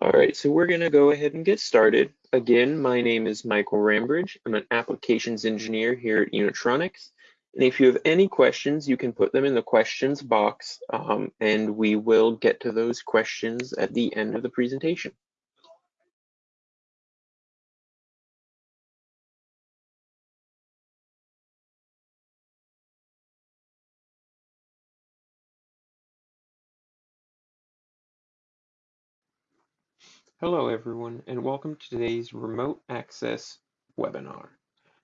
All right, so we're going to go ahead and get started. Again, my name is Michael Rambridge. I'm an applications engineer here at Unitronics. And if you have any questions, you can put them in the questions box um, and we will get to those questions at the end of the presentation. Hello everyone and welcome to today's remote access webinar.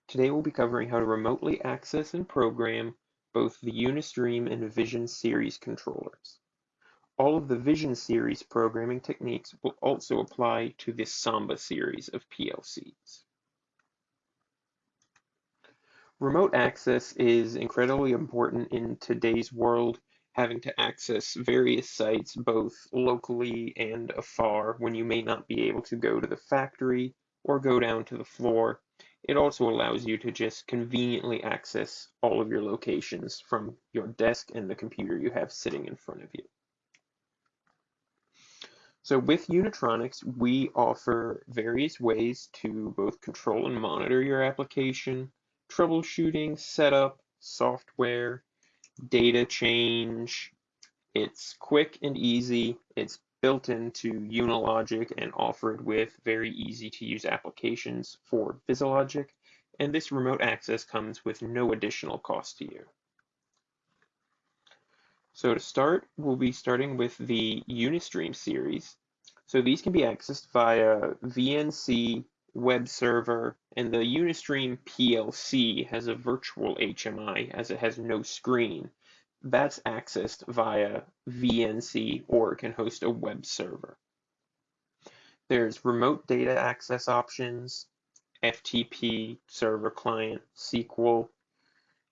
Today we'll be covering how to remotely access and program both the Unistream and Vision series controllers. All of the Vision series programming techniques will also apply to this Samba series of PLCs. Remote access is incredibly important in today's world having to access various sites both locally and afar when you may not be able to go to the factory or go down to the floor. It also allows you to just conveniently access all of your locations from your desk and the computer you have sitting in front of you. So with Unitronics, we offer various ways to both control and monitor your application, troubleshooting, setup, software, data change. It's quick and easy. It's built into Unilogic and offered with very easy to use applications for VisiLogic. And this remote access comes with no additional cost to you. So to start, we'll be starting with the Unistream series. So these can be accessed via VNC, web server, and the Unistream PLC has a virtual HMI as it has no screen. That's accessed via VNC or can host a web server. There's remote data access options, FTP, server client, SQL.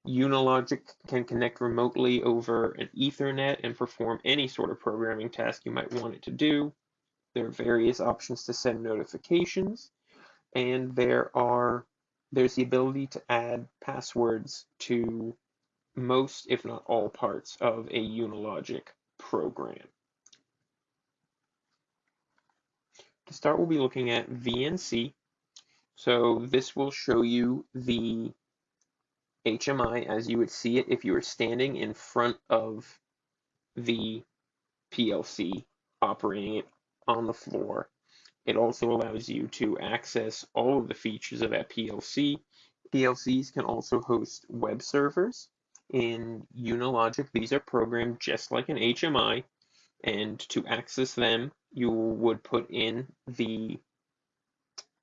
Unilogic can connect remotely over an Ethernet and perform any sort of programming task you might want it to do. There are various options to send notifications and there are there's the ability to add passwords to most, if not all, parts of a Unilogic program. To start, we'll be looking at VNC. So this will show you the HMI as you would see it if you were standing in front of the PLC operating it on the floor it also allows you to access all of the features of that PLC. PLCs can also host web servers. In Unilogic, these are programmed just like an HMI, and to access them, you would put in the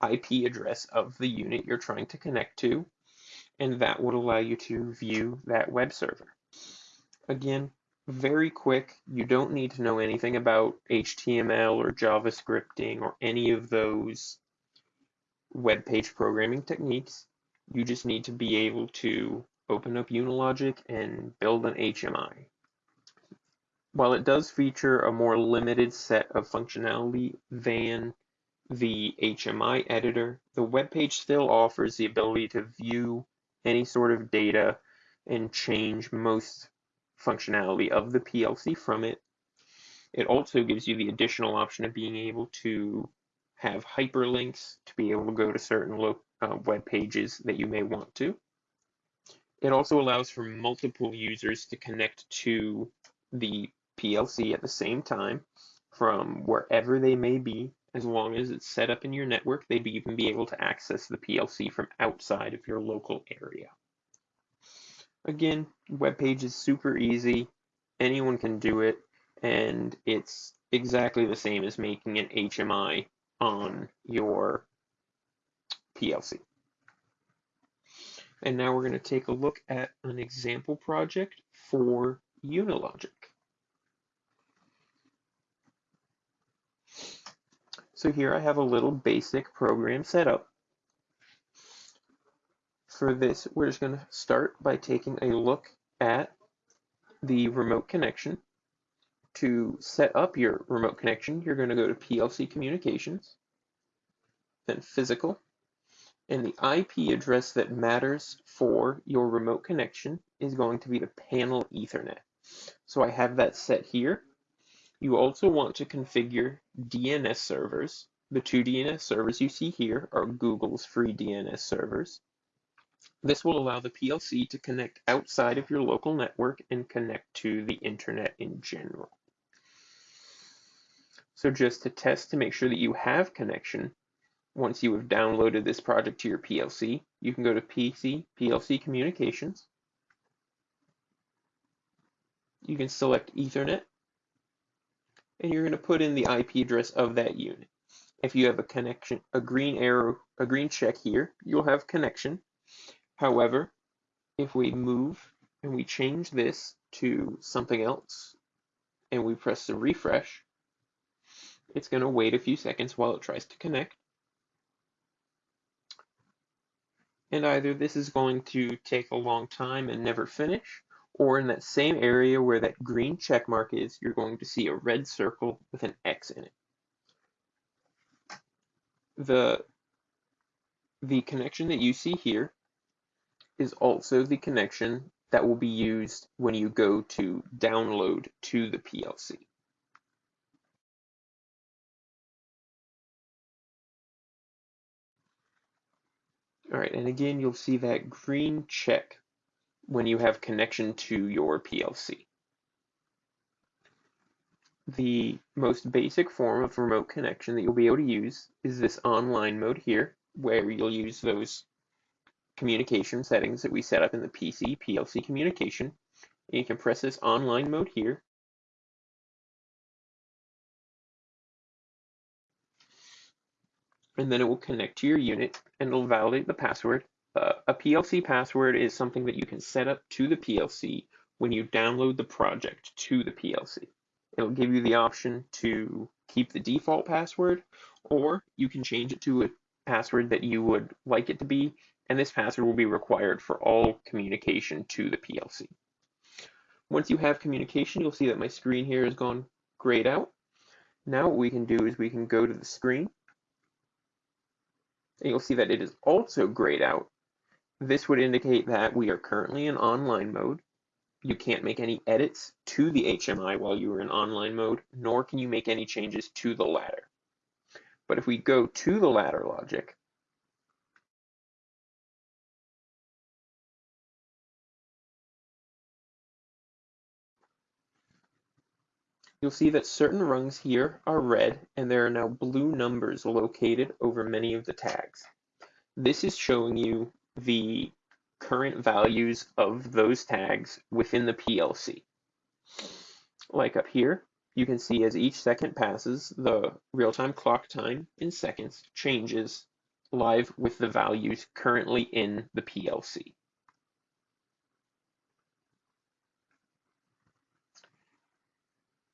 IP address of the unit you're trying to connect to, and that would allow you to view that web server. Again, very quick. You don't need to know anything about HTML or JavaScripting or any of those web page programming techniques. You just need to be able to open up Unilogic and build an HMI. While it does feature a more limited set of functionality than the HMI editor, the web page still offers the ability to view any sort of data and change most functionality of the PLC from it. It also gives you the additional option of being able to have hyperlinks to be able to go to certain uh, web pages that you may want to. It also allows for multiple users to connect to the PLC at the same time from wherever they may be. As long as it's set up in your network, they'd even be able to access the PLC from outside of your local area. Again, web page is super easy. Anyone can do it, and it's exactly the same as making an HMI on your PLC. And now we're going to take a look at an example project for Unilogic. So here I have a little basic program set up for this, we're just going to start by taking a look at the remote connection. To set up your remote connection, you're going to go to PLC Communications, then Physical, and the IP address that matters for your remote connection is going to be the panel Ethernet. So I have that set here. You also want to configure DNS servers. The two DNS servers you see here are Google's free DNS servers. This will allow the PLC to connect outside of your local network and connect to the internet in general. So just to test to make sure that you have connection, once you have downloaded this project to your PLC, you can go to PC, PLC Communications. You can select Ethernet, and you're going to put in the IP address of that unit. If you have a connection, a green arrow, a green check here, you'll have connection. However, if we move and we change this to something else and we press the refresh, it's going to wait a few seconds while it tries to connect. And either this is going to take a long time and never finish, or in that same area where that green check mark is, you're going to see a red circle with an X in it. The, the connection that you see here is also the connection that will be used when you go to download to the PLC. All right, and again, you'll see that green check when you have connection to your PLC. The most basic form of remote connection that you'll be able to use is this online mode here, where you'll use those communication settings that we set up in the PC PLC communication. And you can press this online mode here. And then it will connect to your unit and it'll validate the password. Uh, a PLC password is something that you can set up to the PLC when you download the project to the PLC. It'll give you the option to keep the default password or you can change it to a password that you would like it to be and this password will be required for all communication to the PLC. Once you have communication, you'll see that my screen here has gone grayed out. Now what we can do is we can go to the screen, and you'll see that it is also grayed out. This would indicate that we are currently in online mode. You can't make any edits to the HMI while you are in online mode, nor can you make any changes to the ladder. But if we go to the ladder logic, You'll see that certain rungs here are red and there are now blue numbers located over many of the tags. This is showing you the current values of those tags within the PLC. Like up here, you can see as each second passes, the real-time clock time in seconds changes live with the values currently in the PLC.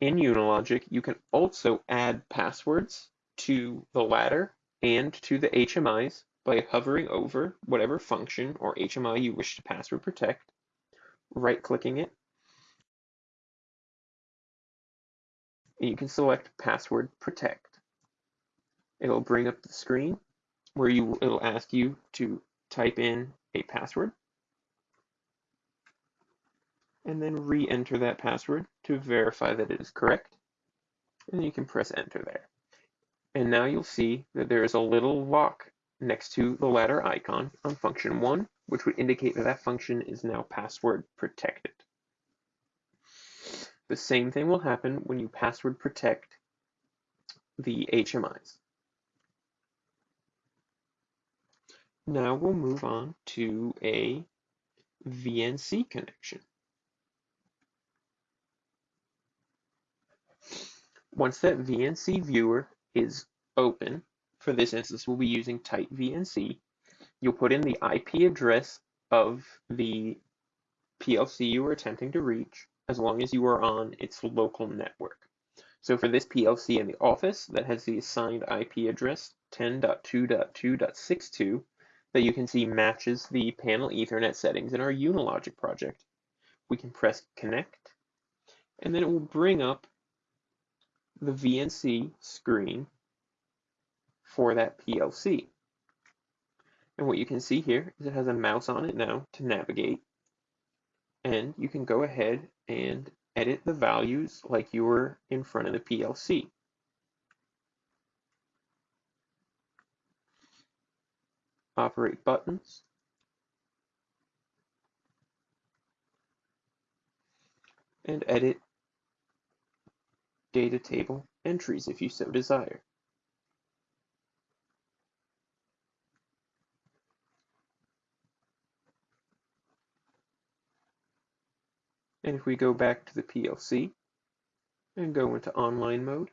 In Unilogic, you can also add passwords to the ladder and to the HMIs by hovering over whatever function or HMI you wish to password protect, right-clicking it, and you can select Password Protect. It'll bring up the screen where you it'll ask you to type in a password and then re-enter that password to verify that it is correct. And you can press enter there. And now you'll see that there is a little lock next to the ladder icon on function 1, which would indicate that that function is now password protected. The same thing will happen when you password protect the HMIs. Now we'll move on to a VNC connection. Once that VNC viewer is open, for this instance we'll be using TightVNC, you'll put in the IP address of the PLC you are attempting to reach, as long as you are on its local network. So for this PLC in the office that has the assigned IP address 10.2.2.62 that you can see matches the panel Ethernet settings in our Unilogic project, we can press connect and then it will bring up the VNC screen for that PLC. And what you can see here is it has a mouse on it now to navigate. And you can go ahead and edit the values like you were in front of the PLC. Operate buttons. And edit data table entries if you so desire. And if we go back to the PLC and go into online mode,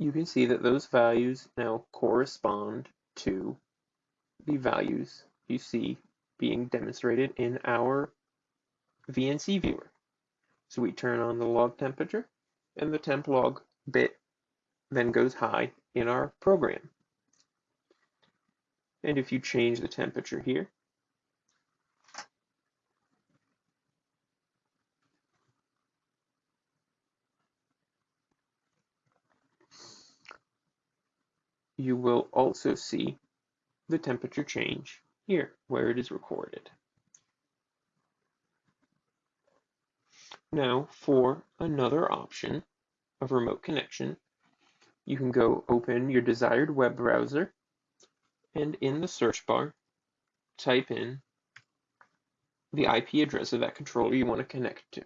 you can see that those values now correspond to the values you see being demonstrated in our VNC viewer. So we turn on the log temperature and the temp log bit then goes high in our program. And if you change the temperature here, you will also see the temperature change here where it is recorded. Now for another option of remote connection, you can go open your desired web browser and in the search bar, type in the IP address of that controller you want to connect to.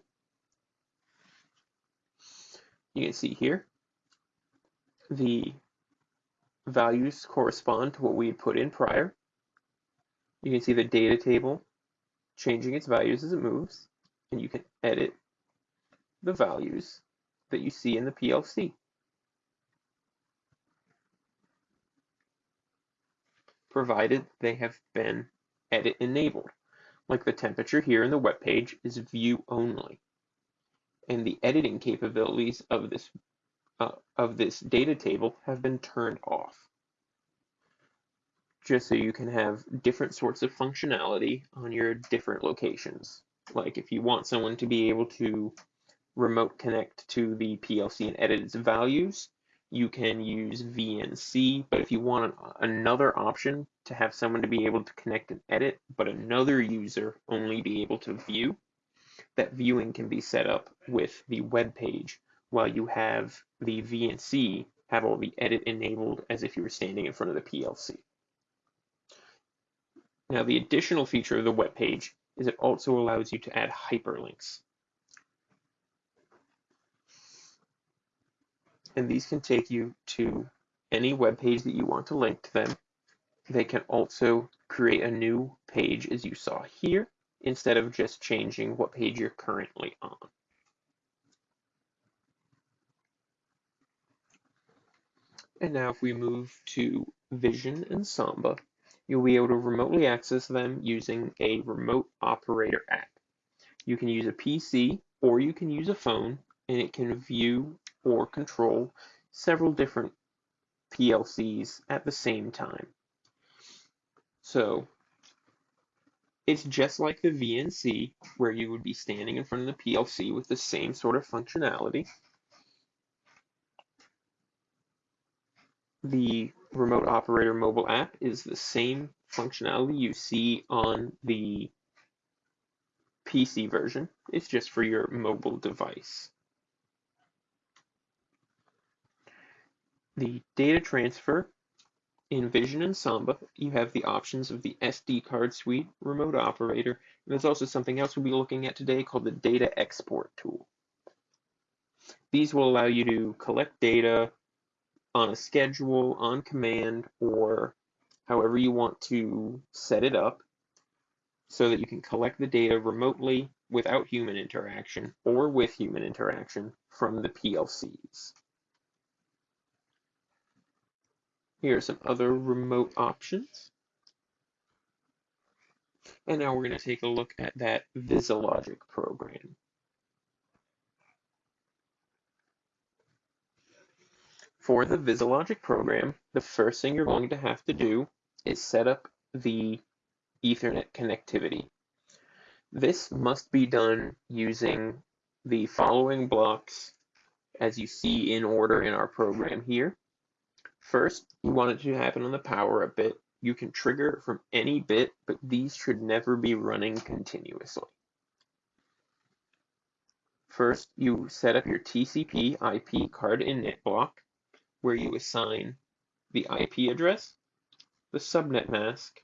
You can see here the values correspond to what we had put in prior. You can see the data table changing its values as it moves, and you can edit the values that you see in the PLC. provided they have been edit enabled. Like the temperature here in the web page is view only. And the editing capabilities of this Uh, of this data table have been turned off. Just so you can have different sorts of functionality on your different locations. Like if you want someone to be able to remote connect to the PLC and edit its values, you can use VNC, but if you want another option to have someone to be able to connect and edit, but another user only be able to view, that viewing can be set up with the web page while you have the VNC have all the edit enabled as if you were standing in front of the PLC. Now the additional feature of the web page is it also allows you to add hyperlinks. and these can take you to any web page that you want to link to them. They can also create a new page as you saw here, instead of just changing what page you're currently on. And now if we move to Vision and Samba, you'll be able to remotely access them using a remote operator app. You can use a PC or you can use a phone and it can view or control several different PLCs at the same time. So it's just like the VNC where you would be standing in front of the PLC with the same sort of functionality. The remote operator mobile app is the same functionality you see on the PC version. It's just for your mobile device. the data transfer in Vision and Samba, you have the options of the SD card suite, remote operator, and there's also something else we'll be looking at today called the data export tool. These will allow you to collect data on a schedule, on command, or however you want to set it up so that you can collect the data remotely without human interaction or with human interaction from the PLCs. Here are some other remote options. And now we're going to take a look at that VisiLogic program. For the VisiLogic program, the first thing you're going to have to do is set up the Ethernet connectivity. This must be done using the following blocks as you see in order in our program here. First, you want it to happen on the power up bit. You can trigger from any bit, but these should never be running continuously. First, you set up your TCP IP card init block, where you assign the IP address, the subnet mask,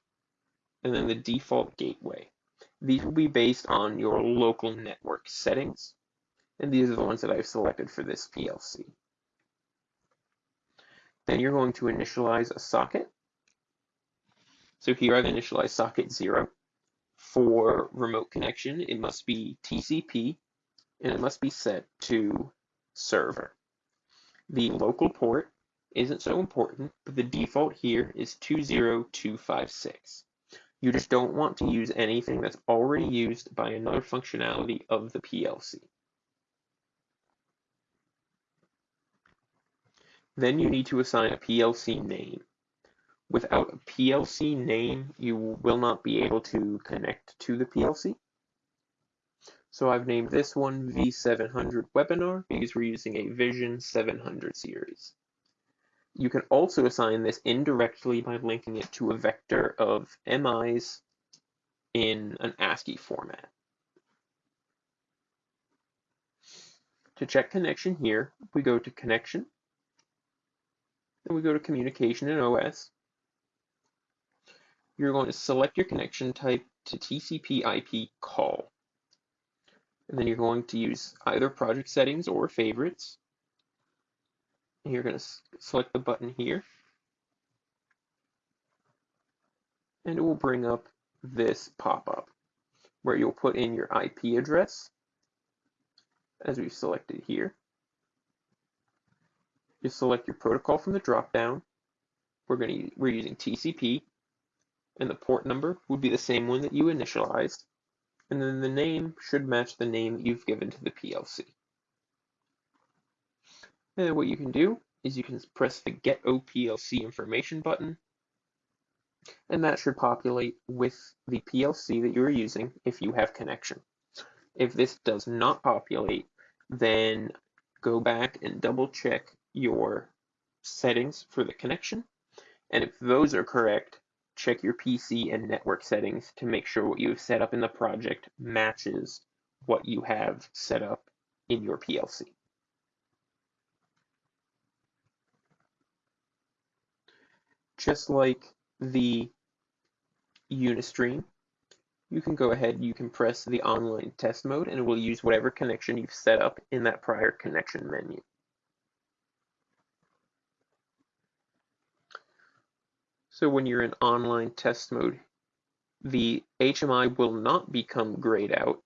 and then the default gateway. These will be based on your local network settings, and these are the ones that I've selected for this PLC. Then you're going to initialize a socket. So here I've initialized socket 0. For remote connection, it must be TCP, and it must be set to server. The local port isn't so important, but the default here is 20256. You just don't want to use anything that's already used by another functionality of the PLC. Then you need to assign a PLC name. Without a PLC name, you will not be able to connect to the PLC. So I've named this one V700 webinar because we're using a Vision 700 series. You can also assign this indirectly by linking it to a vector of MIs in an ASCII format. To check connection here, we go to Connection, then we go to Communication and OS. You're going to select your connection type to TCP IP call. And then you're going to use either project settings or favorites you're going to select the button here and it will bring up this pop-up where you'll put in your IP address as we've selected here. You select your protocol from the drop-down. We're going to we're using TCP and the port number would be the same one that you initialized and then the name should match the name you've given to the PLC. And what you can do is you can press the Get OPLC Information button, and that should populate with the PLC that you're using if you have connection. If this does not populate, then go back and double check your settings for the connection. And if those are correct, check your PC and network settings to make sure what you have set up in the project matches what you have set up in your PLC. just like the Unistream, you can go ahead, you can press the online test mode and it will use whatever connection you've set up in that prior connection menu. So when you're in online test mode, the HMI will not become grayed out,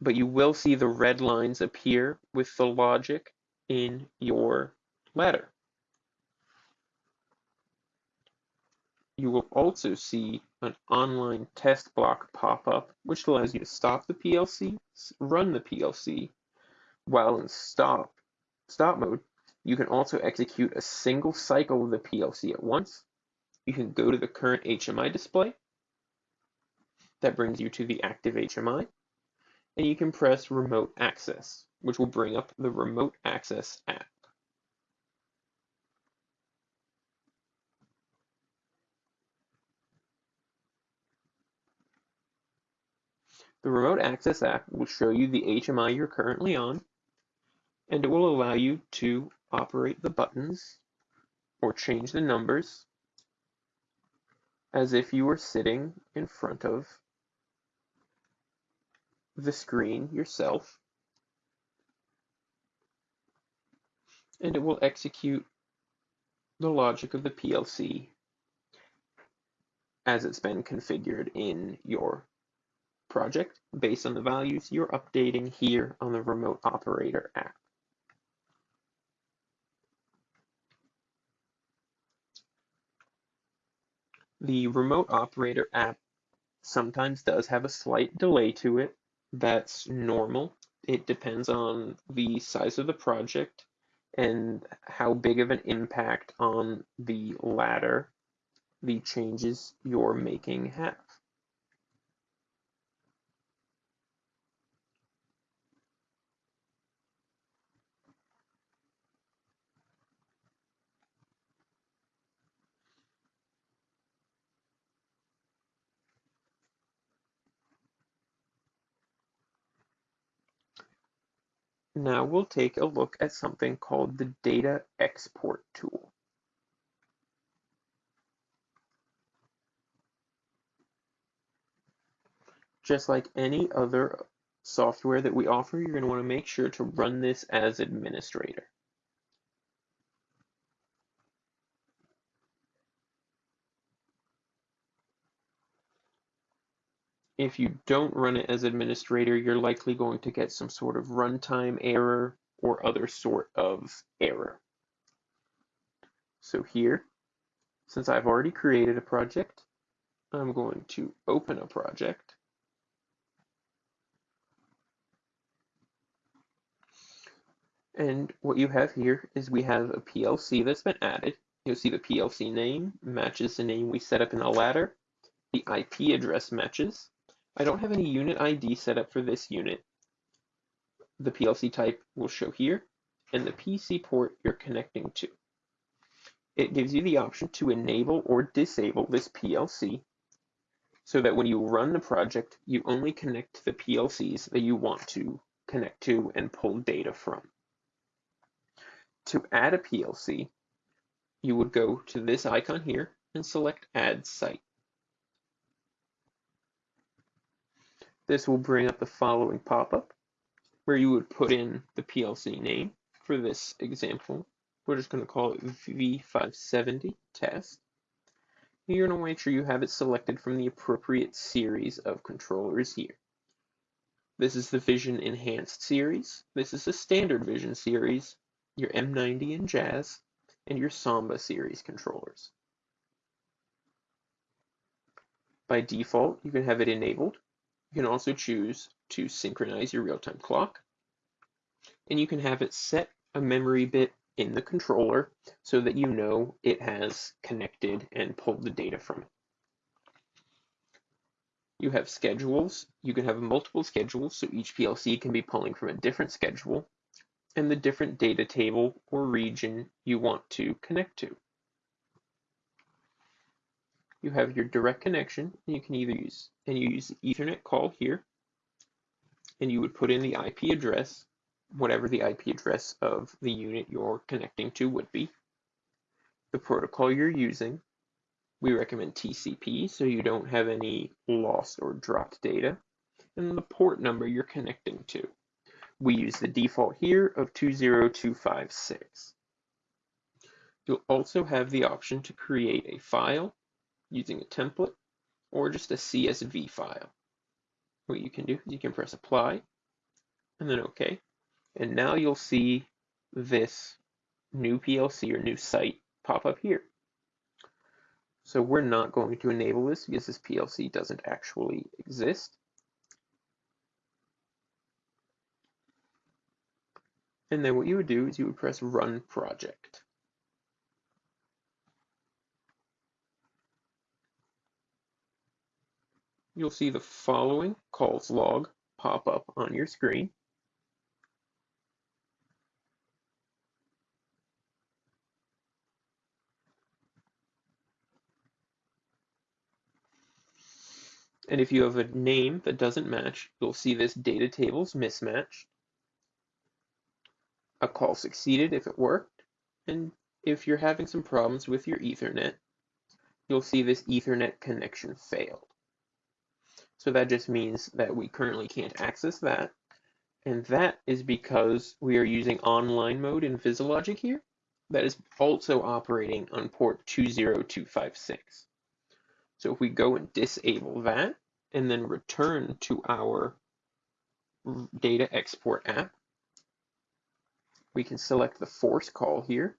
but you will see the red lines appear with the logic in your ladder. You will also see an online test block pop up, which allows you to stop the PLC, run the PLC, while in stop, stop mode, you can also execute a single cycle of the PLC at once. You can go to the current HMI display. That brings you to the active HMI. And you can press remote access, which will bring up the remote access app. The Remote Access app will show you the HMI you're currently on, and it will allow you to operate the buttons or change the numbers as if you were sitting in front of the screen yourself. And it will execute the logic of the PLC as it's been configured in your project based on the values you're updating here on the Remote Operator app. The remote operator app sometimes does have a slight delay to it. That's normal. It depends on the size of the project and how big of an impact on the ladder the changes you're making have. Now we'll take a look at something called the data export tool. Just like any other software that we offer, you're going to want to make sure to run this as administrator. If you don't run it as administrator, you're likely going to get some sort of runtime error or other sort of error. So here, since I've already created a project, I'm going to open a project. And what you have here is we have a PLC that's been added. You'll see the PLC name matches the name we set up in the ladder. The IP address matches. I don't have any unit ID set up for this unit. The PLC type will show here, and the PC port you're connecting to. It gives you the option to enable or disable this PLC so that when you run the project, you only connect to the PLCs that you want to connect to and pull data from. To add a PLC, you would go to this icon here and select Add Site. This will bring up the following pop-up where you would put in the PLC name. For this example, we're just going to call it V570 test. You're going to make sure you have it selected from the appropriate series of controllers here. This is the Vision Enhanced series. This is the Standard Vision series, your M90 and Jazz, and your Samba series controllers. By default, you can have it enabled you can also choose to synchronize your real-time clock. And you can have it set a memory bit in the controller so that you know it has connected and pulled the data from it. You have schedules. You can have multiple schedules, so each PLC can be pulling from a different schedule and the different data table or region you want to connect to you have your direct connection. And you can either use, and you use the Ethernet call here, and you would put in the IP address, whatever the IP address of the unit you're connecting to would be. The protocol you're using, we recommend TCP so you don't have any lost or dropped data, and the port number you're connecting to. We use the default here of 20256. You'll also have the option to create a file using a template or just a CSV file. What you can do is you can press apply and then OK. And now you'll see this new PLC or new site pop up here. So we're not going to enable this because this PLC doesn't actually exist. And then what you would do is you would press run project. You'll see the following calls log pop up on your screen. And if you have a name that doesn't match, you'll see this data table's mismatched. A call succeeded if it worked. And if you're having some problems with your Ethernet, you'll see this Ethernet connection failed. So that just means that we currently can't access that. And that is because we are using online mode in VisiLogic here. That is also operating on port 20256. So if we go and disable that and then return to our data export app, we can select the force call here,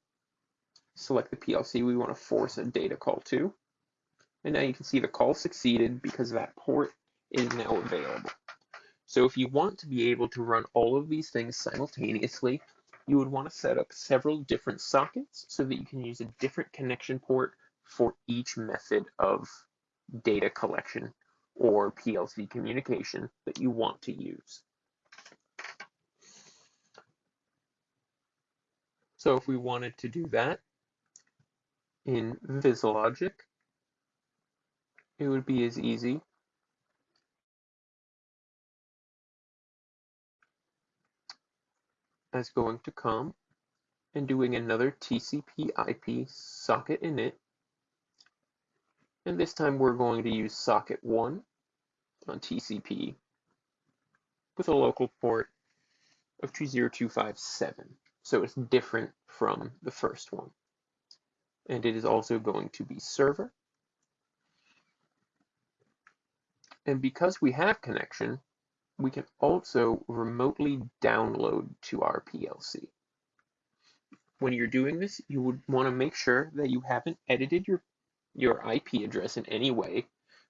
select the PLC we want to force a data call to, And now you can see the call succeeded because that port is now available. So if you want to be able to run all of these things simultaneously, you would want to set up several different sockets so that you can use a different connection port for each method of data collection or PLC communication that you want to use. So if we wanted to do that in VisiLogic, it would be as easy as going to COM and doing another TCP IP socket init. And this time we're going to use socket 1 on TCP with a local port of 20257. So it's different from the first one. And it is also going to be server. And because we have connection, we can also remotely download to our PLC. When you're doing this, you would want to make sure that you haven't edited your, your IP address in any way,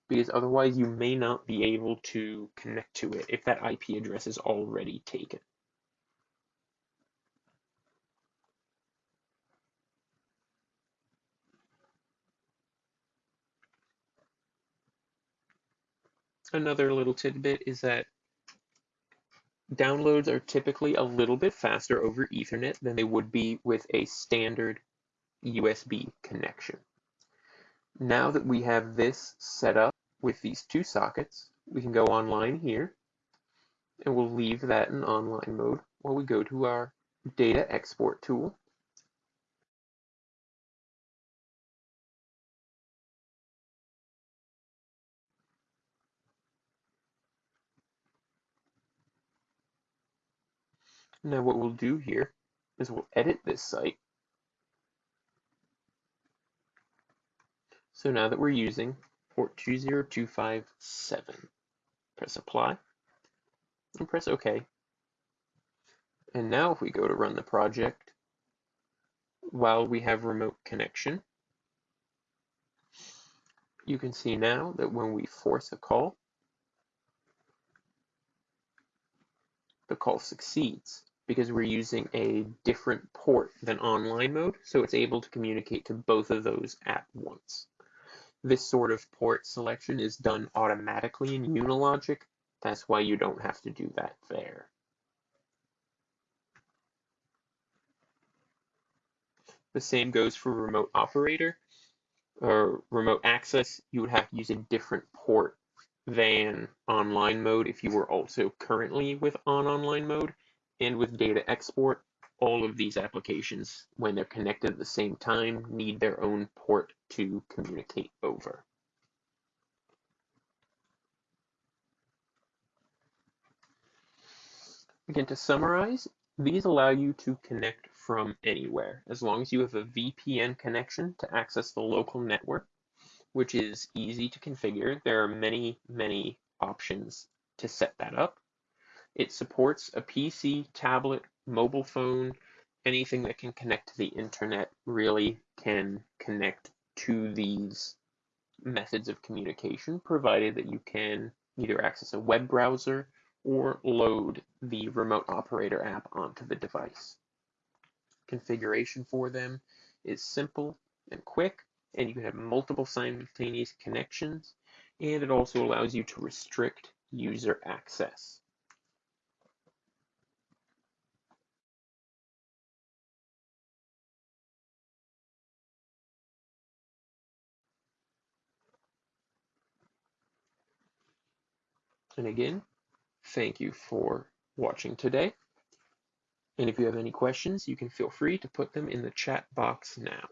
because otherwise you may not be able to connect to it if that IP address is already taken. Another little tidbit is that downloads are typically a little bit faster over Ethernet than they would be with a standard USB connection. Now that we have this set up with these two sockets, we can go online here and we'll leave that in online mode while we go to our data export tool. Now what we'll do here is we'll edit this site. So now that we're using port 20257, press apply and press OK. And now if we go to run the project, while we have remote connection, you can see now that when we force a call, the call succeeds because we're using a different port than online mode, so it's able to communicate to both of those at once. This sort of port selection is done automatically in Unilogic, that's why you don't have to do that there. The same goes for remote operator or remote access. You would have to use a different port than online mode if you were also currently with on online mode and with data export, all of these applications, when they're connected at the same time, need their own port to communicate over. Again, to summarize, these allow you to connect from anywhere, as long as you have a VPN connection to access the local network, which is easy to configure. There are many, many options to set that up. It supports a PC, tablet, mobile phone, anything that can connect to the internet really can connect to these methods of communication, provided that you can either access a web browser or load the remote operator app onto the device. Configuration for them is simple and quick, and you can have multiple simultaneous connections, and it also allows you to restrict user access. And again, thank you for watching today. And if you have any questions, you can feel free to put them in the chat box now.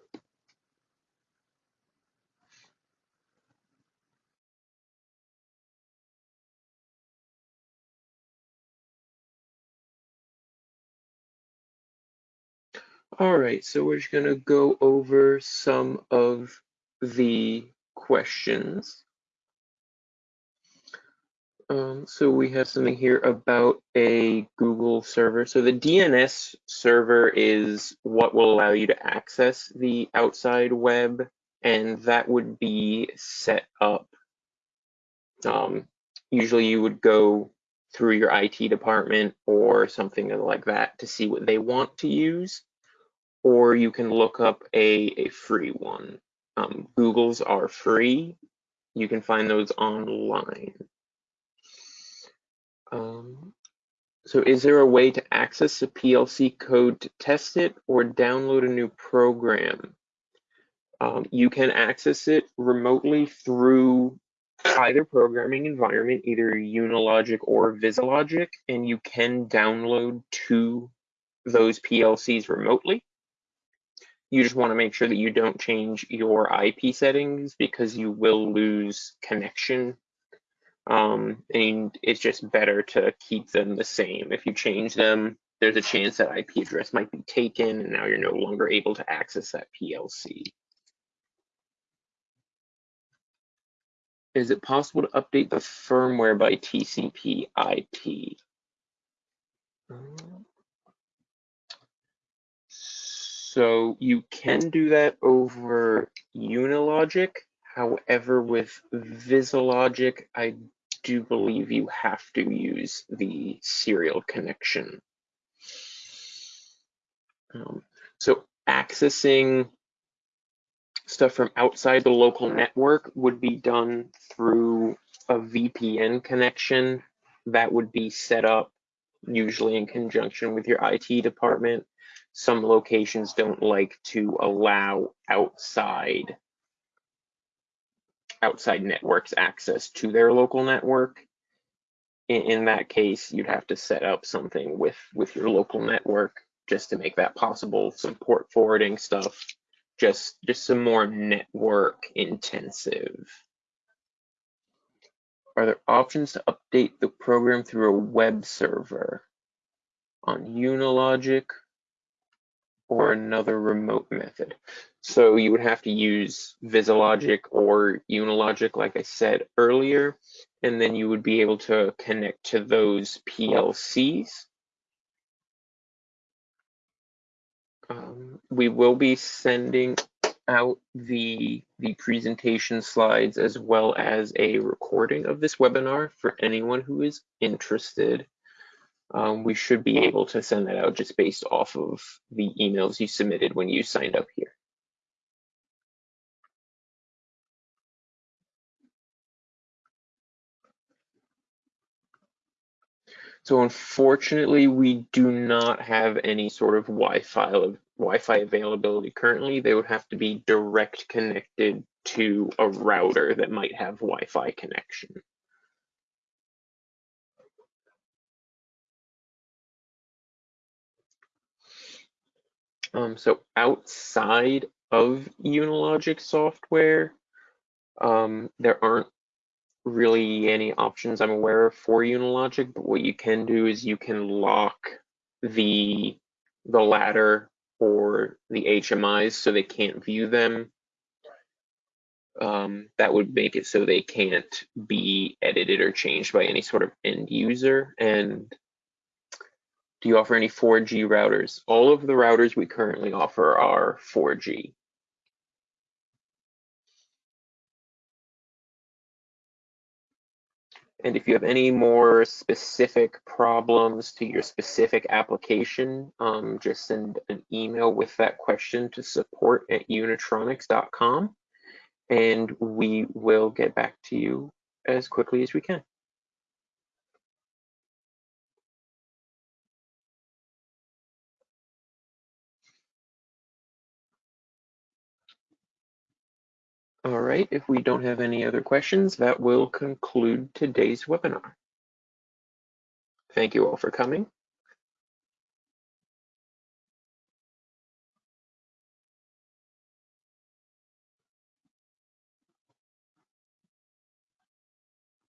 All right, so we're just going to go over some of the questions. Um, so we have something here about a Google server. So the DNS server is what will allow you to access the outside web and that would be set up. Um, usually you would go through your IT department or something like that to see what they want to use, or you can look up a, a free one. Um, Google's are free. You can find those online. Um, so is there a way to access the PLC code to test it or download a new program? Um, you can access it remotely through either programming environment, either Unilogic or VisiLogic, and you can download to those PLCs remotely. You just want to make sure that you don't change your IP settings because you will lose connection. Um, and it's just better to keep them the same. If you change them, there's a chance that IP address might be taken and now you're no longer able to access that PLC. Is it possible to update the firmware by TCP IP? So you can do that over Unilogic. However, with VisiLogic, I do believe you have to use the serial connection. Um, so accessing stuff from outside the local network would be done through a VPN connection that would be set up usually in conjunction with your IT department. Some locations don't like to allow outside outside networks access to their local network. In, in that case, you'd have to set up something with with your local network just to make that possible, some port forwarding stuff just just some more network intensive. Are there options to update the program through a web server on Unilogic or another remote method? So you would have to use VisiLogic or Unilogic, like I said earlier, and then you would be able to connect to those PLCs Um, we will be sending out the the presentation slides as well as a recording of this webinar for anyone who is interested. Um, we should be able to send that out just based off of the emails you submitted when you signed up here. So unfortunately, we do not have any sort of Wi-Fi Wi-Fi availability currently. They would have to be direct connected to a router that might have Wi-Fi connection. Um, so outside of Unilogic software, um, there aren't really any options I'm aware of for Unilogic, but what you can do is you can lock the the ladder or the HMIs so they can't view them. Um, that would make it so they can't be edited or changed by any sort of end user. And do you offer any 4G routers? All of the routers we currently offer are 4G. And if you have any more specific problems to your specific application, um, just send an email with that question to support at unitronics.com and we will get back to you as quickly as we can. All right, if we don't have any other questions, that will conclude today's webinar. Thank you all for coming.